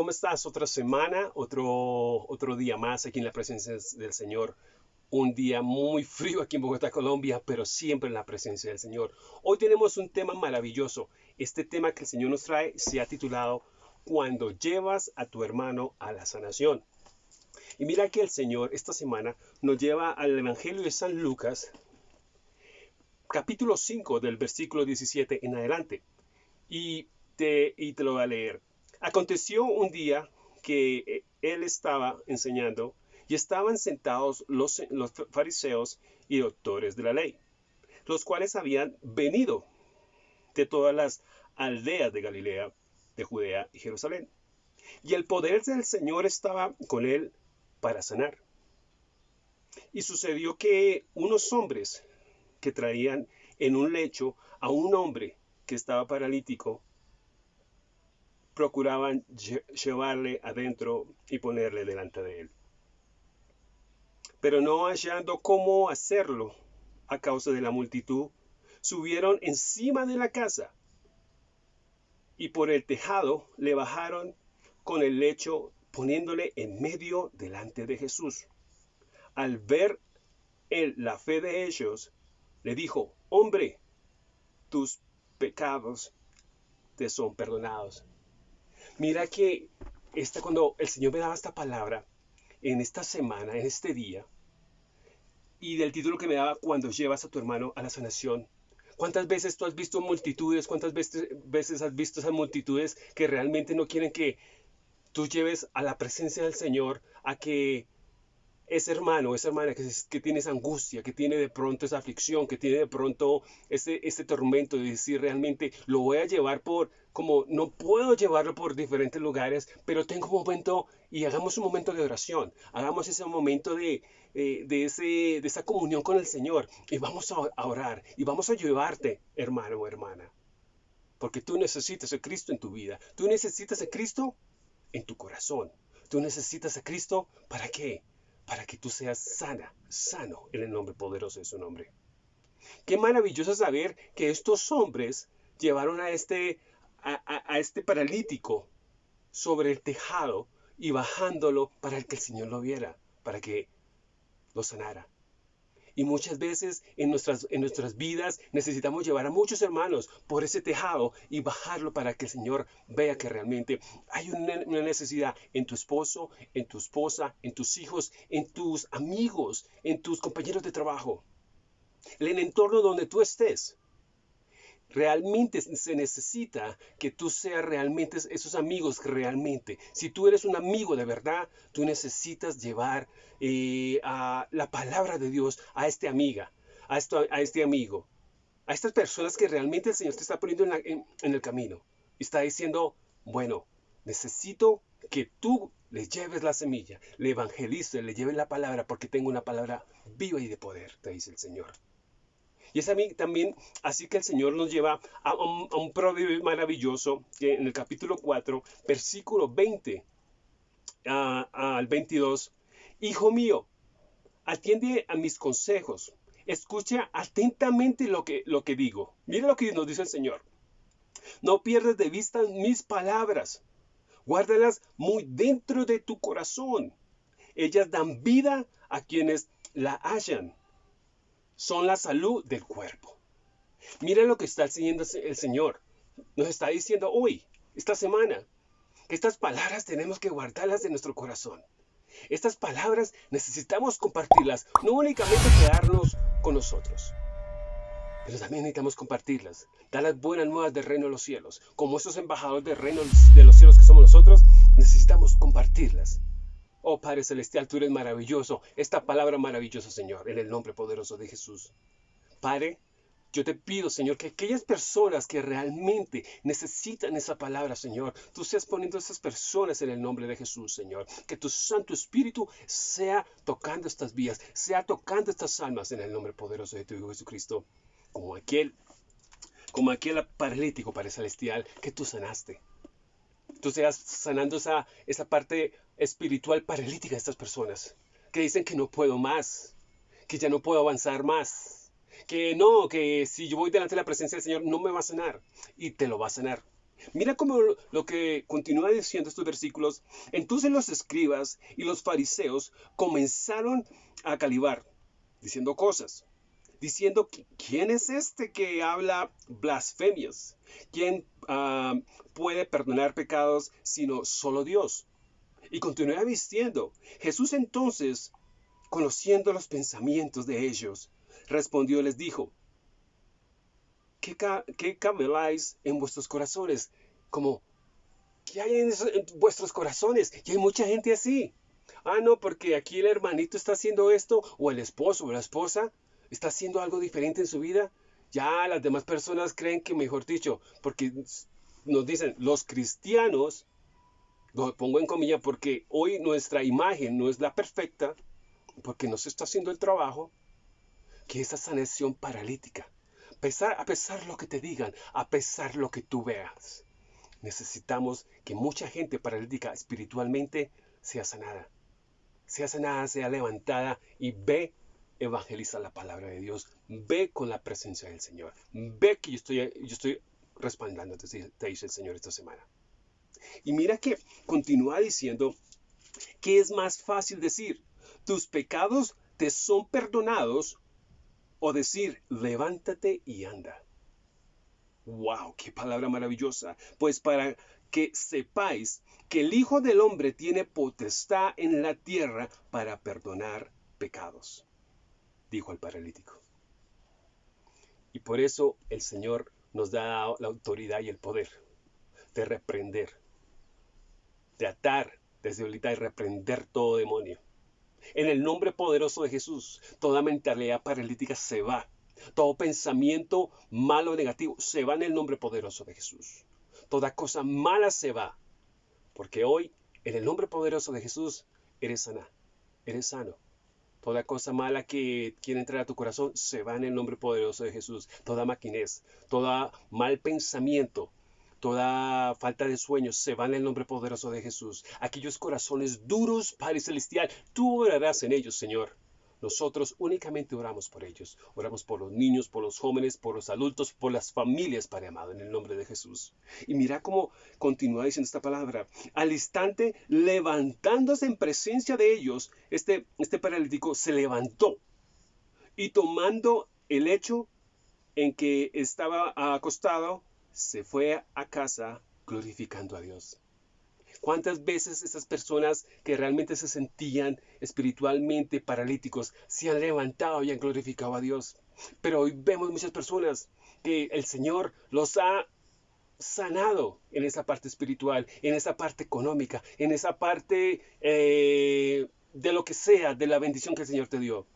¿cómo estás? Otra semana, otro, otro día más aquí en la presencia del Señor. Un día muy frío aquí en Bogotá, Colombia, pero siempre en la presencia del Señor. Hoy tenemos un tema maravilloso. Este tema que el Señor nos trae se ha titulado Cuando llevas a tu hermano a la sanación. Y mira que el Señor esta semana nos lleva al Evangelio de San Lucas, capítulo 5 del versículo 17 en adelante. Y te, y te lo voy a leer. Aconteció un día que eh, él estaba enseñando y estaban sentados los, los fariseos y doctores de la ley, los cuales habían venido de todas las aldeas de Galilea, de Judea y Jerusalén. Y el poder del Señor estaba con él para sanar. Y sucedió que unos hombres que traían en un lecho a un hombre que estaba paralítico procuraban llevarle adentro y ponerle delante de él. Pero no hallando cómo hacerlo a causa de la multitud, subieron encima de la casa y por el tejado le bajaron con el lecho poniéndole en medio delante de Jesús. Al ver él la fe de ellos, le dijo, hombre, tus pecados te son perdonados. Mira que esta, cuando el Señor me daba esta palabra, en esta semana, en este día, y del título que me daba, cuando llevas a tu hermano a la sanación, ¿Cuántas veces tú has visto multitudes? ¿Cuántas veces, veces has visto esas multitudes que realmente no quieren que tú lleves a la presencia del Señor a que ese hermano, esa hermana que, que tiene esa angustia, que tiene de pronto esa aflicción, que tiene de pronto ese, ese tormento de decir realmente lo voy a llevar por, como no puedo llevarlo por diferentes lugares, pero tengo un momento y hagamos un momento de oración, hagamos ese momento de, eh, de, ese, de esa comunión con el Señor y vamos a, orar y vamos a llevarte, hermano o hermana. Porque tú necesitas a Cristo en tu vida. Tú necesitas a Cristo en tu corazón. Tú necesitas a Cristo para qué? Para que tú seas sana, sano en el nombre poderoso de su nombre. Qué maravilloso saber que estos hombres llevaron a este, a, este paralítico sobre el tejado y bajándolo para que el Señor lo viera, para que lo sanara. Y muchas veces en nuestras, en nuestras vidas necesitamos llevar a muchos hermanos por ese tejado y bajarlo para que el Señor vea que realmente hay una, necesidad en tu esposo, en tu esposa, en tus hijos, en tus amigos, en tus compañeros de trabajo, en el entorno donde tú estés. Realmente se necesita que tú seas realmente esos amigos realmente. Si tú eres un amigo de verdad, tú necesitas llevar eh, a la palabra de Dios a este amiga, a, esto, a este amigo, a estas personas que realmente el Señor te está poniendo en, en el camino. Está diciendo, bueno, necesito que tú le lleves la semilla, le evangelices, le lleves la palabra, porque tengo una palabra viva y de poder, te dice el Señor. Y es a mí también así que el Señor nos lleva a un, proverbio maravilloso que en el capítulo 4, versículo 20 al 22. Hijo mío, atiende a mis consejos. Escucha atentamente lo que, lo que digo. Mira lo que nos dice el Señor. No pierdas de vista mis palabras. Guárdalas muy dentro de tu corazón. Ellas dan vida a quienes la hallan son la salud del cuerpo. Mira lo que está haciendo el Señor. Nos está diciendo hoy, esta semana, que estas palabras tenemos que guardarlas en nuestro corazón. Estas palabras necesitamos compartirlas, no únicamente quedarnos con nosotros, pero también necesitamos compartirlas, dar las buenas nuevas del reino de los cielos. Como esos embajadores del reino de los cielos que somos nosotros, necesitamos compartirlas. Oh Padre Celestial, tú eres maravilloso. Esta palabra maravillosa, Señor, en el nombre poderoso de Jesús. Padre, yo te pido, Señor, que aquellas personas que realmente necesitan esa palabra, Señor, tú seas poniendo a esas personas en el nombre de Jesús, Señor. Que tu Santo Espíritu sea tocando estas vías, sea tocando estas almas en el nombre poderoso de tu Hijo Jesucristo. Como aquel, como aquel paralítico, Padre Celestial, que tú sanaste tú seas sanando esa, esa parte espiritual paralítica de estas personas que dicen que no puedo más, que ya no puedo avanzar más, que no, que si yo voy delante de la presencia del Señor no me va a sanar y te lo va a sanar. Mira cómo lo que continúa diciendo estos versículos. Entonces los escribas y los fariseos comenzaron a calibar, diciendo cosas, diciendo, ¿quién es este que habla blasfemias? ¿Quién ah, puede perdonar pecados sino solo Dios? Y continúa diciendo, Jesús entonces, conociendo los pensamientos de ellos, respondió y les dijo, ¿qué, qué cabeláis en vuestros corazones? Como, ¿qué hay en, vuestros corazones? Y hay mucha gente así. Ah, no, porque aquí el hermanito está haciendo esto, o el esposo o la esposa está haciendo algo diferente en su vida. Ya las demás personas creen que, mejor dicho, porque nos dicen los cristianos, lo pongo en comilla porque hoy nuestra imagen no es la perfecta, porque no se está haciendo el trabajo, que esa sanación paralítica pesar, a pesar lo que te digan, a pesar lo que tú veas. Necesitamos que mucha gente paralítica espiritualmente sea sanada. Sea sanada, sea levantada y ve evangeliza la palabra de Dios. Ve con la presencia del Señor. Ve que yo estoy, yo estoy respaldando, te dice el Señor esta semana. Y mira que continúa diciendo que es más fácil decir, tus pecados te son perdonados o decir, levántate y anda. ¡Wow! ¡Qué palabra maravillosa! Pues para que sepáis que el Hijo del Hombre tiene potestad en la tierra para perdonar pecados, dijo el paralítico. Y por eso el Señor nos da la autoridad y el poder de reprender, de atar desde ahorita y reprender todo demonio en el nombre poderoso de Jesús, toda mentalidad paralítica se va. Todo pensamiento malo o negativo se va en el nombre poderoso de Jesús. Toda cosa mala se va. Porque hoy, en el nombre poderoso de Jesús, eres sana, eres sano. Toda cosa mala que quiere entrar a tu corazón se va en el nombre poderoso de Jesús. Toda maquinez, todo mal pensamiento, toda falta de sueños se va en el nombre poderoso de Jesús. Aquellos corazones duros, Padre Celestial, tú orarás en ellos, Señor. Nosotros únicamente oramos por ellos. Oramos por los niños, por los jóvenes, por los adultos, por las familias, Padre amado, en el nombre de Jesús. Y mira cómo continúa diciendo esta palabra. Al instante, levantándose en presencia de ellos, este, este paralítico se levantó y tomando el hecho en que estaba acostado, se fue a casa glorificando a Dios. ¿Cuántas veces esas personas que realmente se sentían espiritualmente paralíticos se han levantado y han glorificado a Dios? Pero hoy vemos muchas personas que el Señor los ha sanado en esa parte espiritual, en esa parte económica, en esa parte eh, de lo que sea, de la bendición que el Señor te dio.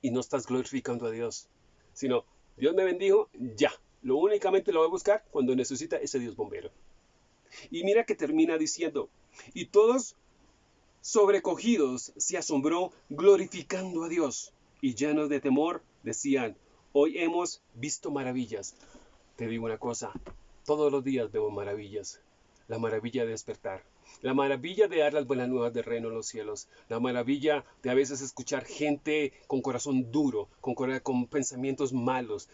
Y no estás glorificando a Dios, sino Dios me bendijo, ya, lo únicamente lo voy a buscar cuando necesita ese Dios bombero. Y mira que termina diciendo, y todos sobrecogidos se asombró glorificando a Dios y llenos de temor decían, hoy hemos visto maravillas. Te digo una cosa, todos los días vemos maravillas. La maravilla de despertar, la maravilla de dar las buenas nuevas del reino en los cielos, la maravilla de a veces escuchar gente con corazón duro, con, con pensamientos malos,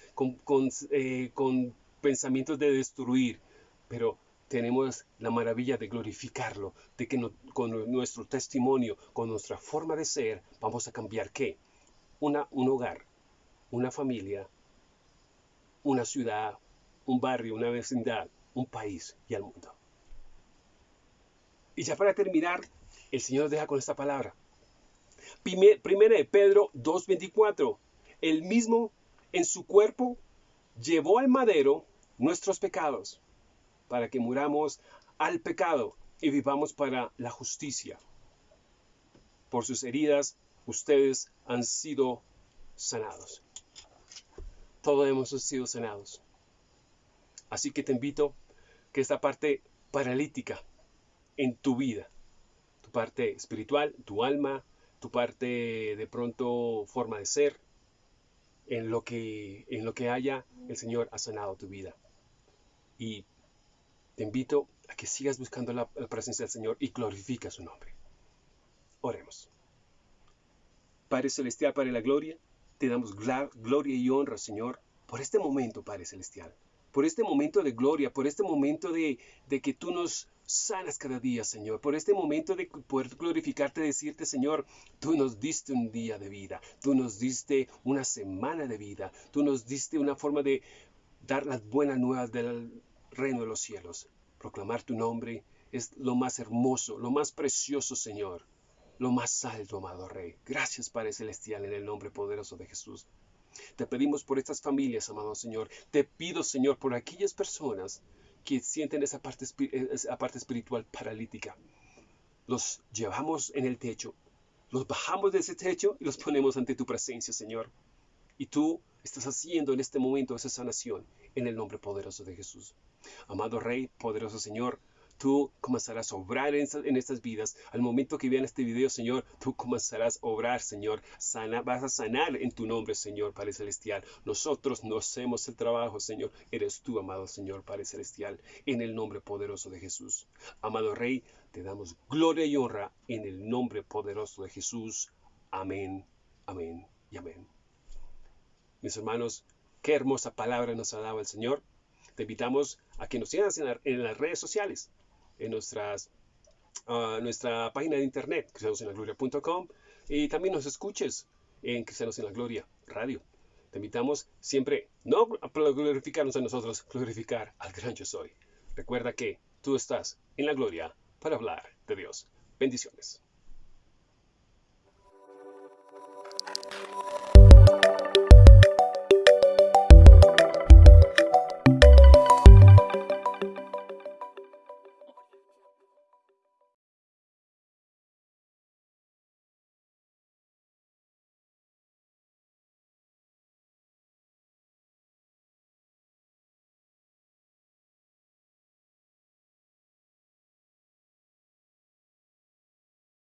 eh, con pensamientos de destruir, pero tenemos la maravilla de glorificarlo, de que con nuestro testimonio, con nuestra forma de ser, vamos a cambiar qué? Una, un hogar, una familia, una ciudad, un barrio, una vecindad, un país y al mundo. Y ya para terminar, el Señor deja con esta palabra. Primera de Pedro 2.24. El mismo en su cuerpo llevó al madero nuestros pecados, para que muramos al pecado y vivamos para la justicia. Por sus heridas ustedes han sido sanados. Todos hemos sido sanados. Así que te invito que esta parte paralítica en tu vida. Tu parte espiritual, tu alma, tu parte de pronto forma de ser, en lo que, en lo que haya, el Señor ha sanado tu vida. Y te invito a que sigas buscando la, presencia del Señor y glorifica su nombre. Oremos. Padre Celestial, Padre la Gloria, te damos gloria y honra, Señor, por este momento, Padre Celestial. por este momento de gloria, por este momento de, de que tú nos sanas cada día, Señor, por este momento de poder glorificarte, decirte, Señor, tú nos diste un día de vida, tú nos diste una semana de vida, tú nos diste una forma de dar las buenas nuevas del reino de los cielos. Proclamar tu nombre es lo más hermoso, lo más precioso, Señor, lo más alto, amado Rey. Gracias, Padre Celestial, en el nombre poderoso de Jesús. Te pedimos por estas familias, amado Señor. Te pido, Señor, por aquellas personas que sienten esa parte, esa parte espiritual paralítica. Los llevamos en el techo, los bajamos de ese techo y los ponemos ante tu presencia, Señor. Y tú estás haciendo en este momento esa sanación en el nombre poderoso de Jesús. Amado Rey, poderoso Señor, tú comenzarás a obrar en, estas vidas. Al momento que vean este video, Señor, tú comenzarás a obrar, Señor. Sana, vas a sanar en tu nombre, Señor, Padre Celestial. Nosotros no hacemos el trabajo, Señor. Eres tú, amado Señor, Padre Celestial, en el nombre poderoso de Jesús. Amado Rey, te damos gloria y honra en el nombre poderoso de Jesús. Amén, amén y amén. Mis hermanos, qué hermosa palabra nos ha dado el Señor. Te invitamos a que nos sigas en las redes sociales en nuestras, uh, nuestra página de internet, cristianosenlagloria.com, y también nos escuches en Cristianos en la Gloria Radio. Te invitamos siempre no a glorificarnos a nosotros, glorificar al gran yo soy. Recuerda que tú estás en la gloria para hablar de Dios. Bendiciones.